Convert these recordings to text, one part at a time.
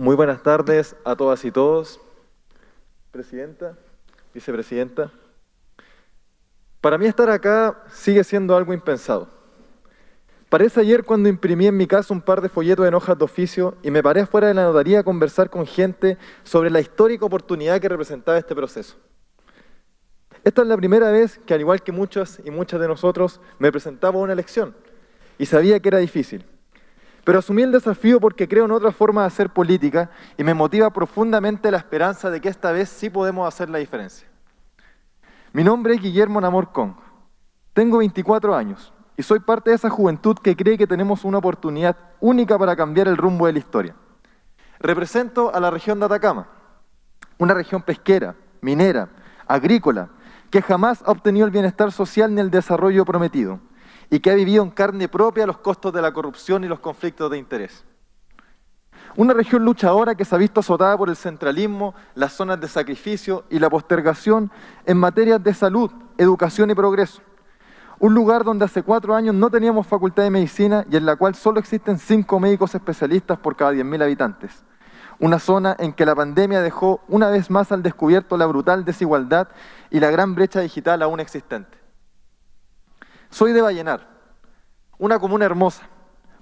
Muy buenas tardes a todas y todos. Presidenta, vicepresidenta. Para mí estar acá sigue siendo algo impensado. Parece ayer cuando imprimí en mi casa un par de folletos en hojas de oficio y me paré afuera de la notaría a conversar con gente sobre la histórica oportunidad que representaba este proceso. Esta es la primera vez que, al igual que muchas y muchas de nosotros, me presentaba a una elección y sabía que era difícil. Pero asumí el desafío porque creo en otra forma de hacer política y me motiva profundamente la esperanza de que esta vez sí podemos hacer la diferencia. Mi nombre es Guillermo Namor Kong. Tengo 24 años y soy parte de esa juventud que cree que tenemos una oportunidad única para cambiar el rumbo de la historia. Represento a la región de Atacama, una región pesquera, minera, agrícola, que jamás ha obtenido el bienestar social ni el desarrollo prometido y que ha vivido en carne propia los costos de la corrupción y los conflictos de interés. Una región luchadora que se ha visto azotada por el centralismo, las zonas de sacrificio y la postergación en materias de salud, educación y progreso. Un lugar donde hace cuatro años no teníamos facultad de medicina y en la cual solo existen cinco médicos especialistas por cada 10.000 habitantes. Una zona en que la pandemia dejó una vez más al descubierto la brutal desigualdad y la gran brecha digital aún existente. Soy de Vallenar, una comuna hermosa,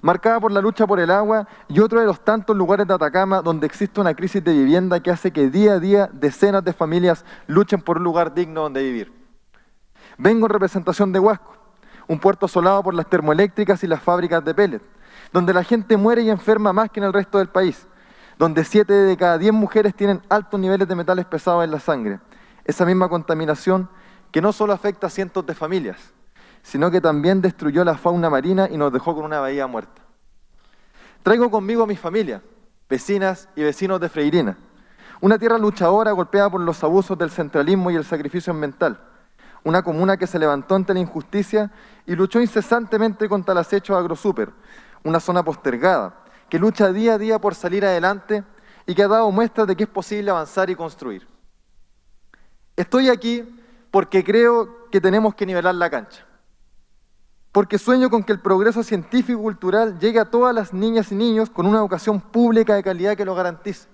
marcada por la lucha por el agua y otro de los tantos lugares de Atacama donde existe una crisis de vivienda que hace que día a día decenas de familias luchen por un lugar digno donde vivir. Vengo en representación de Huasco, un puerto asolado por las termoeléctricas y las fábricas de pellet, donde la gente muere y enferma más que en el resto del país, donde 7 de cada 10 mujeres tienen altos niveles de metales pesados en la sangre. Esa misma contaminación que no solo afecta a cientos de familias, sino que también destruyó la fauna marina y nos dejó con una bahía muerta. Traigo conmigo a mi familia, vecinas y vecinos de Freirina, una tierra luchadora golpeada por los abusos del centralismo y el sacrificio ambiental, una comuna que se levantó ante la injusticia y luchó incesantemente contra el acecho agrosuper, una zona postergada, que lucha día a día por salir adelante y que ha dado muestras de que es posible avanzar y construir. Estoy aquí porque creo que tenemos que nivelar la cancha porque sueño con que el progreso científico y cultural llegue a todas las niñas y niños con una educación pública de calidad que lo garantice.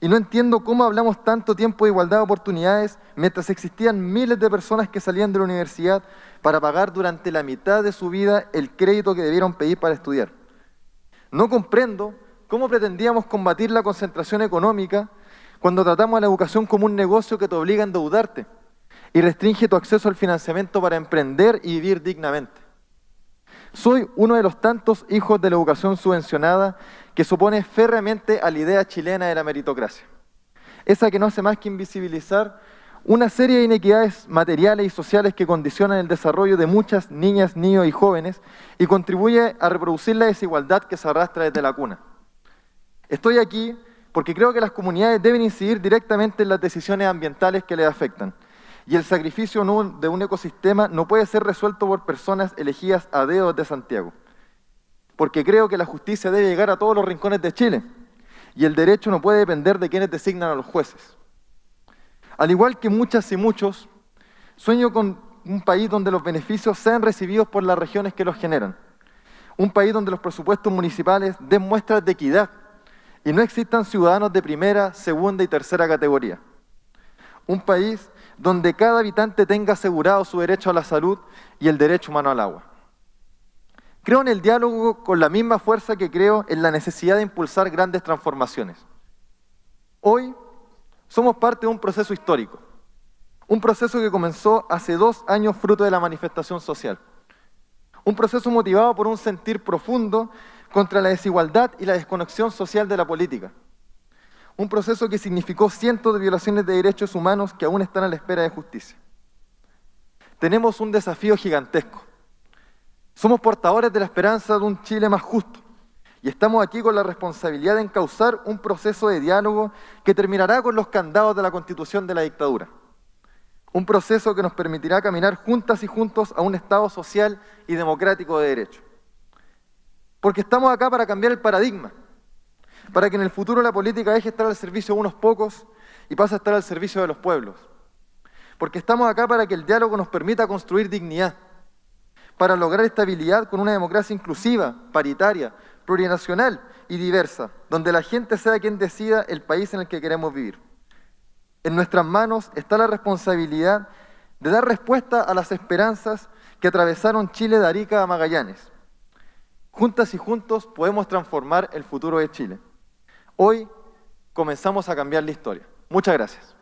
Y no entiendo cómo hablamos tanto tiempo de igualdad de oportunidades mientras existían miles de personas que salían de la universidad para pagar durante la mitad de su vida el crédito que debieron pedir para estudiar. No comprendo cómo pretendíamos combatir la concentración económica cuando tratamos a la educación como un negocio que te obliga a endeudarte y restringe tu acceso al financiamiento para emprender y vivir dignamente. Soy uno de los tantos hijos de la educación subvencionada que supone férreamente a la idea chilena de la meritocracia. Esa que no hace más que invisibilizar una serie de inequidades materiales y sociales que condicionan el desarrollo de muchas niñas, niños y jóvenes y contribuye a reproducir la desigualdad que se arrastra desde la cuna. Estoy aquí porque creo que las comunidades deben incidir directamente en las decisiones ambientales que les afectan y el sacrificio de un ecosistema no puede ser resuelto por personas elegidas a dedo de Santiago. Porque creo que la justicia debe llegar a todos los rincones de Chile. Y el derecho no puede depender de quienes designan a los jueces. Al igual que muchas y muchos, sueño con un país donde los beneficios sean recibidos por las regiones que los generan. Un país donde los presupuestos municipales den muestras de equidad y no existan ciudadanos de primera, segunda y tercera categoría. Un país donde cada habitante tenga asegurado su derecho a la salud y el derecho humano al agua. Creo en el diálogo con la misma fuerza que creo en la necesidad de impulsar grandes transformaciones. Hoy somos parte de un proceso histórico, un proceso que comenzó hace dos años fruto de la manifestación social, un proceso motivado por un sentir profundo contra la desigualdad y la desconexión social de la política un proceso que significó cientos de violaciones de derechos humanos que aún están a la espera de justicia. Tenemos un desafío gigantesco. Somos portadores de la esperanza de un Chile más justo y estamos aquí con la responsabilidad de encauzar un proceso de diálogo que terminará con los candados de la constitución de la dictadura. Un proceso que nos permitirá caminar juntas y juntos a un Estado social y democrático de derecho. Porque estamos acá para cambiar el paradigma para que en el futuro la política deje de estar al servicio de unos pocos y pase a estar al servicio de los pueblos. Porque estamos acá para que el diálogo nos permita construir dignidad, para lograr estabilidad con una democracia inclusiva, paritaria, plurinacional y diversa, donde la gente sea quien decida el país en el que queremos vivir. En nuestras manos está la responsabilidad de dar respuesta a las esperanzas que atravesaron Chile de Arica a Magallanes. Juntas y juntos podemos transformar el futuro de Chile. Hoy comenzamos a cambiar la historia. Muchas gracias.